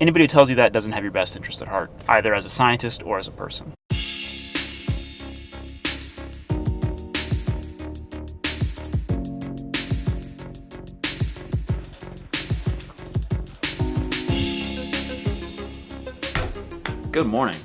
Anybody who tells you that doesn't have your best interest at heart, either as a scientist or as a person. Good morning.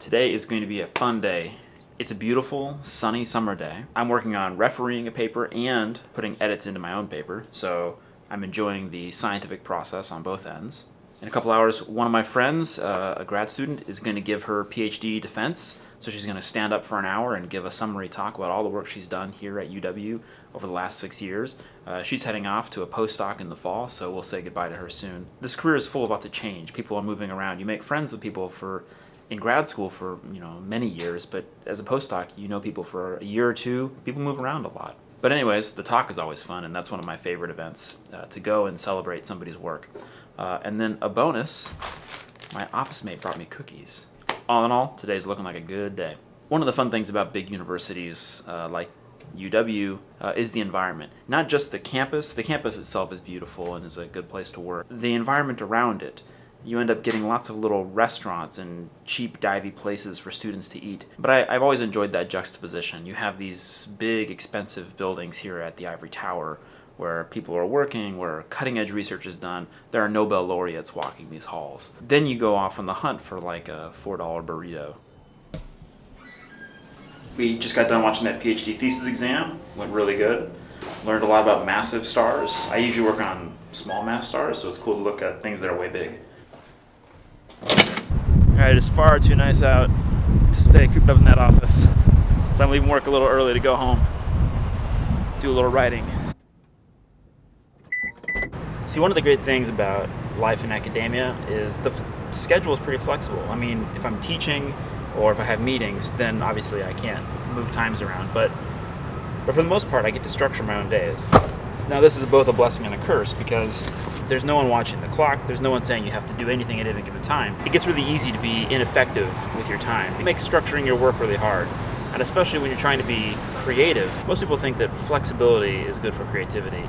Today is going to be a fun day. It's a beautiful, sunny summer day. I'm working on refereeing a paper and putting edits into my own paper, so I'm enjoying the scientific process on both ends. In a couple hours, one of my friends, uh, a grad student, is going to give her PhD defense. So she's going to stand up for an hour and give a summary talk about all the work she's done here at UW over the last six years. Uh, she's heading off to a postdoc in the fall, so we'll say goodbye to her soon. This career is full of lots of change. People are moving around. You make friends with people for in grad school for you know many years, but as a postdoc, you know people for a year or two. People move around a lot. But anyways, the talk is always fun, and that's one of my favorite events, uh, to go and celebrate somebody's work. Uh, and then a bonus, my office mate brought me cookies. All in all, today's looking like a good day. One of the fun things about big universities uh, like UW uh, is the environment. Not just the campus, the campus itself is beautiful and is a good place to work. The environment around it, you end up getting lots of little restaurants and cheap divey places for students to eat. But I, have always enjoyed that juxtaposition. You have these big expensive buildings here at the Ivory Tower where people are working, where cutting edge research is done. There are Nobel laureates walking these halls. Then you go off on the hunt for like a $4 burrito. We just got done watching that PhD thesis exam. Went really good. Learned a lot about massive stars. I usually work on small mass stars, so it's cool to look at things that are way big. Alright, it's far too nice out to stay cooped up in that office. So I'm leaving work a little early to go home. Do a little writing. See, one of the great things about life in academia is the schedule is pretty flexible. I mean, if I'm teaching or if I have meetings, then obviously I can't move times around. But, but for the most part, I get to structure my own days. Now, this is both a blessing and a curse because there's no one watching the clock. There's no one saying you have to do anything at any given time. It gets really easy to be ineffective with your time. It makes structuring your work really hard. And especially when you're trying to be creative, most people think that flexibility is good for creativity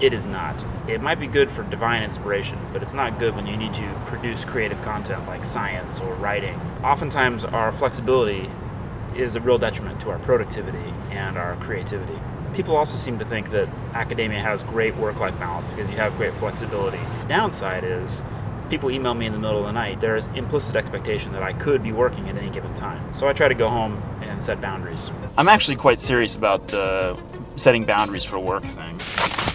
it is not. It might be good for divine inspiration, but it's not good when you need to produce creative content like science or writing. Oftentimes, our flexibility is a real detriment to our productivity and our creativity. People also seem to think that academia has great work-life balance because you have great flexibility. Downside is people email me in the middle of the night, there's implicit expectation that I could be working at any given time. So I try to go home and set boundaries. I'm actually quite serious about the setting boundaries for work thing.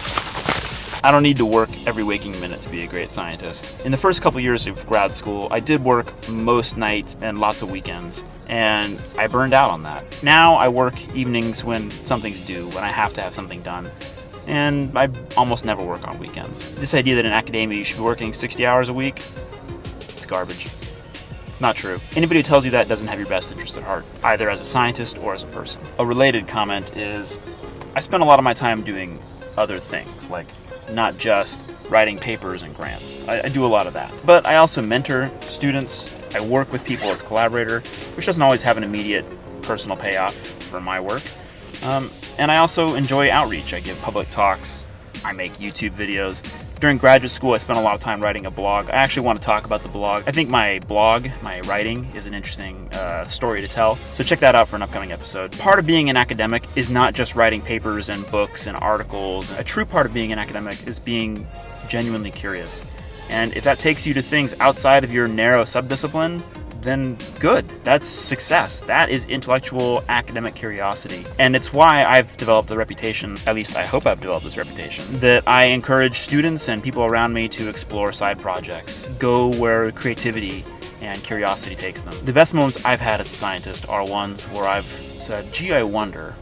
I don't need to work every waking minute to be a great scientist. In the first couple years of grad school, I did work most nights and lots of weekends, and I burned out on that. Now I work evenings when something's due, when I have to have something done, and I almost never work on weekends. This idea that in academia you should be working 60 hours a week, it's garbage. It's not true. Anybody who tells you that doesn't have your best interest at heart, either as a scientist or as a person. A related comment is, I spend a lot of my time doing other things, like not just writing papers and grants. I, I, do a lot of that. But I also mentor students. I work with people as collaborator, which doesn't always have an immediate personal payoff for my work. Um, and I also enjoy outreach. I give public talks. I make YouTube videos. During graduate school, I spent a lot of time writing a blog. I actually want to talk about the blog. I think my blog, my writing, is an interesting uh, story to tell. So check that out for an upcoming episode. Part of being an academic is not just writing papers and books and articles. A true part of being an academic is being genuinely curious. And if that takes you to things outside of your narrow subdiscipline, then good. That's success. That is intellectual academic curiosity. And it's why I've developed a reputation, at least I hope I've developed this reputation, that I encourage students and people around me to explore side projects, go where creativity and curiosity takes them. The best moments I've had as a scientist are ones where I've said, gee, I wonder.